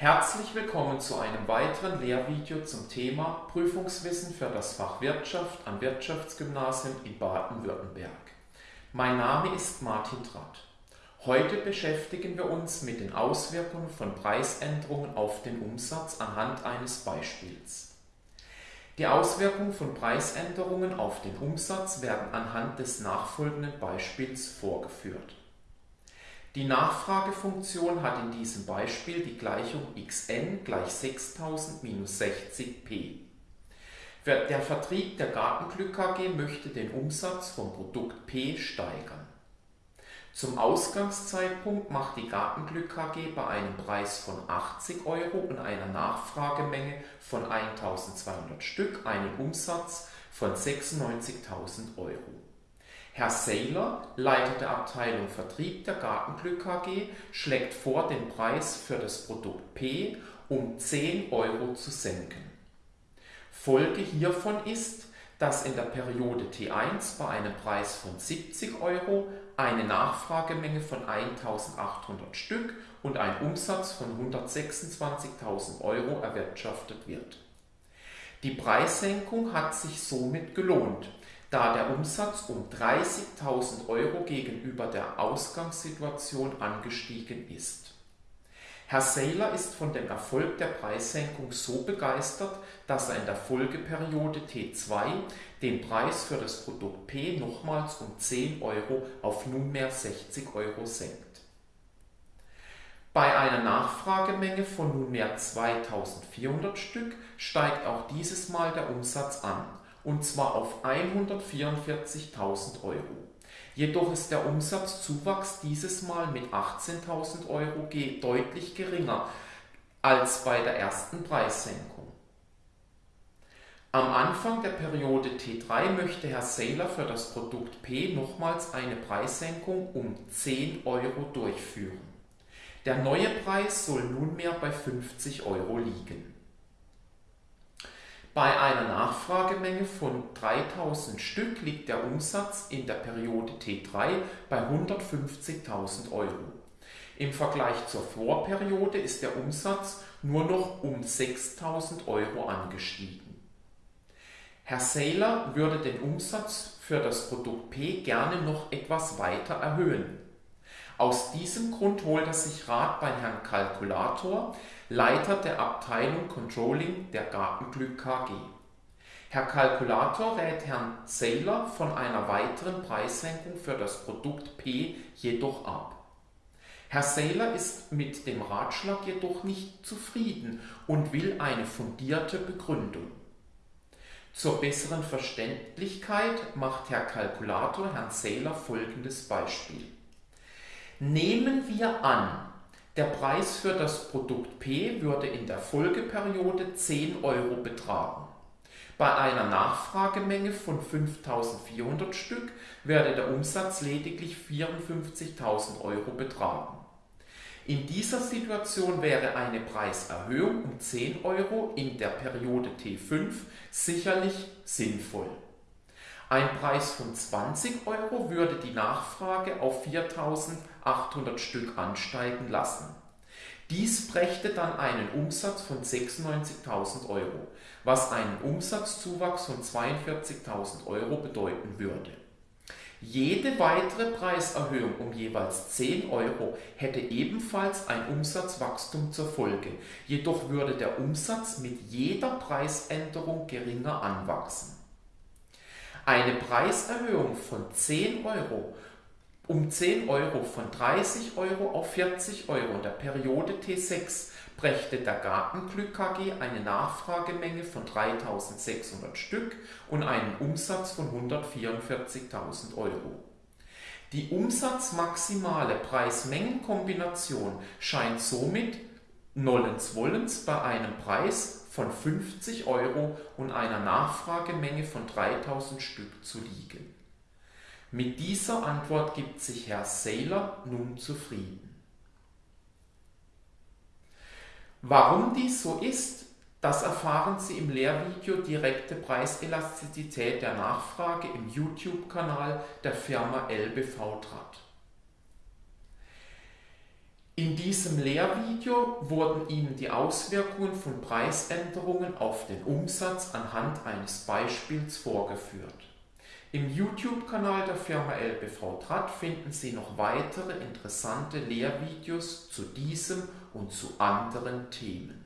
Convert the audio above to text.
Herzlich willkommen zu einem weiteren Lehrvideo zum Thema Prüfungswissen für das Fach Wirtschaft am Wirtschaftsgymnasium in Baden-Württemberg. Mein Name ist Martin Tratt. Heute beschäftigen wir uns mit den Auswirkungen von Preisänderungen auf den Umsatz anhand eines Beispiels. Die Auswirkungen von Preisänderungen auf den Umsatz werden anhand des nachfolgenden Beispiels vorgeführt. Die Nachfragefunktion hat in diesem Beispiel die Gleichung xn gleich 6000 minus 60p. Der Vertrieb der Gartenglück AG möchte den Umsatz vom Produkt P steigern. Zum Ausgangszeitpunkt macht die Gartenglück AG bei einem Preis von 80 Euro und einer Nachfragemenge von 1200 Stück einen Umsatz von 96.000 Euro. Herr Saylor, Leiter der Abteilung Vertrieb der Gartenglück AG, schlägt vor, den Preis für das Produkt P um 10 Euro zu senken. Folge hiervon ist, dass in der Periode T1 bei einem Preis von 70 Euro eine Nachfragemenge von 1800 Stück und ein Umsatz von 126.000 Euro erwirtschaftet wird. Die Preissenkung hat sich somit gelohnt, da der Umsatz um 30.000 Euro gegenüber der Ausgangssituation angestiegen ist. Herr Saylor ist von dem Erfolg der Preissenkung so begeistert, dass er in der Folgeperiode T2 den Preis für das Produkt P nochmals um 10 Euro auf nunmehr 60 Euro senkt. Bei einer Nachfragemenge von nunmehr 2400 Stück steigt auch dieses Mal der Umsatz an und zwar auf 144.000 Euro. Jedoch ist der Umsatzzuwachs dieses Mal mit 18.000 Euro deutlich geringer als bei der ersten Preissenkung. Am Anfang der Periode T3 möchte Herr Saylor für das Produkt P nochmals eine Preissenkung um 10 Euro durchführen. Der neue Preis soll nunmehr bei 50 Euro liegen. Bei einer Nachfragemenge von 3000 Stück liegt der Umsatz in der Periode T3 bei 150.000 Euro. Im Vergleich zur Vorperiode ist der Umsatz nur noch um 6.000 Euro angestiegen. Herr Saylor würde den Umsatz für das Produkt P gerne noch etwas weiter erhöhen. Aus diesem Grund holt er sich Rat bei Herrn Kalkulator, Leiter der Abteilung Controlling der Gartenglück KG. Herr Kalkulator rät Herrn Saylor von einer weiteren Preissenkung für das Produkt P jedoch ab. Herr Saylor ist mit dem Ratschlag jedoch nicht zufrieden und will eine fundierte Begründung. Zur besseren Verständlichkeit macht Herr Kalkulator Herrn Saylor folgendes Beispiel. Nehmen wir an, der Preis für das Produkt P würde in der Folgeperiode 10 Euro betragen. Bei einer Nachfragemenge von 5400 Stück werde der Umsatz lediglich 54.000 Euro betragen. In dieser Situation wäre eine Preiserhöhung um 10 Euro in der Periode T5 sicherlich sinnvoll. Ein Preis von 20 Euro würde die Nachfrage auf 4800 Stück ansteigen lassen. Dies brächte dann einen Umsatz von 96.000 Euro, was einen Umsatzzuwachs von 42.000 Euro bedeuten würde. Jede weitere Preiserhöhung um jeweils 10 Euro hätte ebenfalls ein Umsatzwachstum zur Folge, jedoch würde der Umsatz mit jeder Preisänderung geringer anwachsen. Eine Preiserhöhung von 10 Euro um 10 Euro von 30 Euro auf 40 Euro in der Periode T6 brächte der Gartenglück AG eine Nachfragemenge von 3600 Stück und einen Umsatz von 144.000 Euro. Die umsatzmaximale Preis-Mengen-Kombination scheint somit Nollens Wollens bei einem Preis von 50 Euro und einer Nachfragemenge von 3000 Stück zu liegen. Mit dieser Antwort gibt sich Herr Saylor nun zufrieden. Warum dies so ist, das erfahren Sie im Lehrvideo Direkte Preiselastizität der Nachfrage im YouTube-Kanal der Firma LBV Trat. In diesem Lehrvideo wurden Ihnen die Auswirkungen von Preisänderungen auf den Umsatz anhand eines Beispiels vorgeführt. Im YouTube-Kanal der Firma LBV Tratt finden Sie noch weitere interessante Lehrvideos zu diesem und zu anderen Themen.